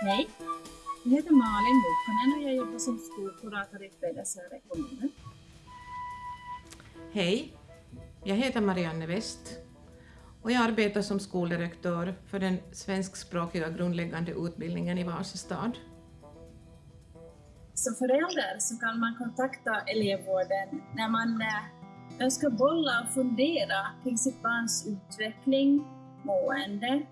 Hej, jag heter Malin Mukkonen och jag jobbar som skolkurator i Pedersöre kommun. Hej, jag heter Marianne West och jag arbetar som skoldirektör för den svenskspråkiga grundläggande utbildningen i Vasastad. Som förälder så kan man kontakta elevvården när man eh, önskar bolla och fundera kring sitt barns utveckling, mående.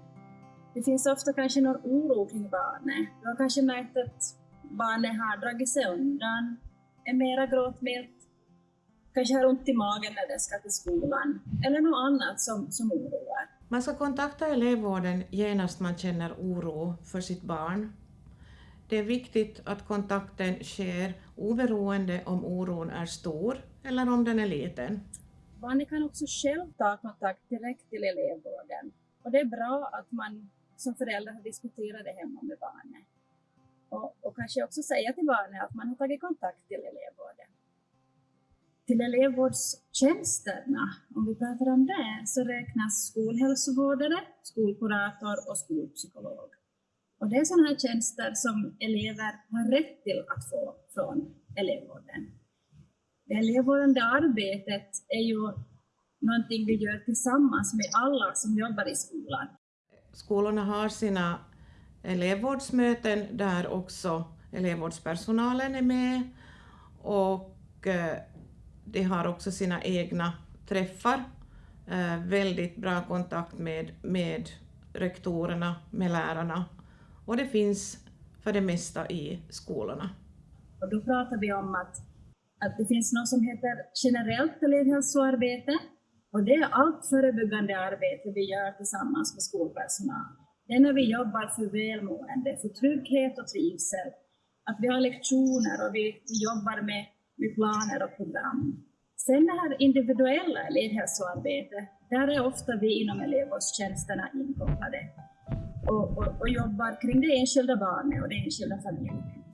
Det finns ofta kanske någon oro kring barnet. Du har kanske märkt att barnet har dragit sig undan, är mera gråtmilt, kanske har ont i magen när det ska till skolan, eller något annat som, som oroar. Man ska kontakta elevvården genast man känner oro för sitt barn. Det är viktigt att kontakten sker oberoende om oron är stor eller om den är liten. Barnet kan också själv ta kontakt direkt till elevvården. Och det är bra att man som föräldrar har diskuterat det hemma med barnet. Och, och kanske också säga till barnet att man har tagit kontakt till elevvården. Till elevvårdstjänsterna, om vi pratar om det, så räknas skolhälsovårdare, skolkurator och skolpsykolog. Och det är sådana här tjänster som elever har rätt till att få från elevvården. Det elevvårdande arbetet är ju någonting vi gör tillsammans med alla som jobbar i skolan. Skolorna har sina elevvårdsmöten där också elevvårdspersonalen är med och eh, de har också sina egna träffar. Eh, väldigt bra kontakt med, med rektorerna, med lärarna och det finns för det mesta i skolorna. Och då pratar vi om att, att det finns något som heter generellt elevhälsoarbete och det är allt förebyggande arbete vi gör tillsammans med skolpersonal. Det är när vi jobbar för välmående, för trygghet och trivsel, att vi har lektioner och vi, vi jobbar med, med planer och program. Sen det här individuella elevhälsoarbetet, där är ofta vi inom elevvårdstjänsterna inkopplade och, och, och jobbar kring det enskilda barnet och den enskilda familjen.